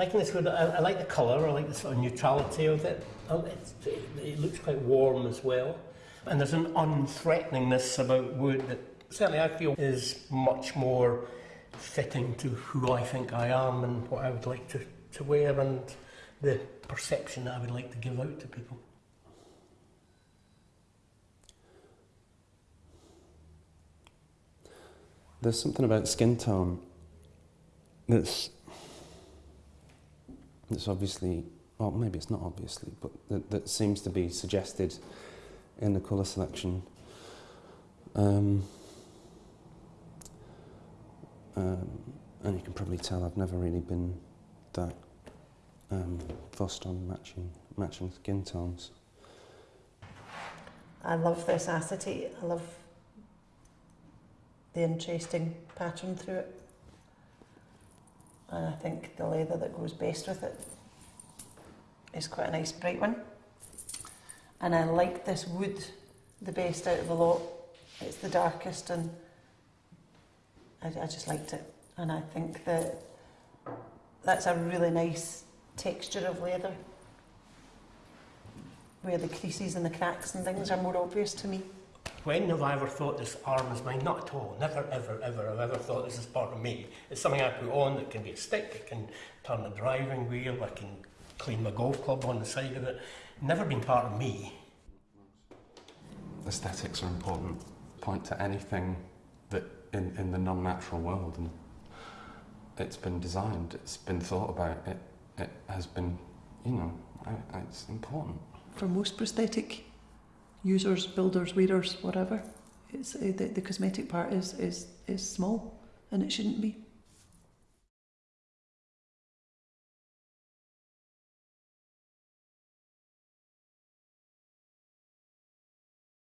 I think it's good. I, I like the colour. I like the sort of neutrality of it. Oh, it. It looks quite warm as well, and there's an unthreateningness about wood that certainly I feel is much more fitting to who I think I am and what I would like to, to wear and the perception that I would like to give out to people. There's something about skin tone that's that's obviously, well, maybe it's not obviously, but that, that seems to be suggested in the colour selection. Um, um, and you can probably tell I've never really been that um, fussed on matching matching skin tones. I love this acetate. I love the interesting pattern through it. And I think the leather that goes best with it is quite a nice bright one. And I like this wood the best out of the lot. It's the darkest and I, I just liked it. And I think that that's a really nice texture of leather where the creases and the cracks and things are more obvious to me. When have I ever thought this arm is mine? Not at all. Never, ever, ever have I ever thought this is part of me. It's something I put on that can be a stick, I can turn the driving wheel, I can clean my golf club on the side of it. Never been part of me. Aesthetics are important. Point to anything that in, in the non-natural world and it's been designed, it's been thought about, it, it has been, you know, I, I, it's important. For most prosthetic users, builders, wearers, whatever, it's uh, the, the cosmetic part is, is, is small and it shouldn't be.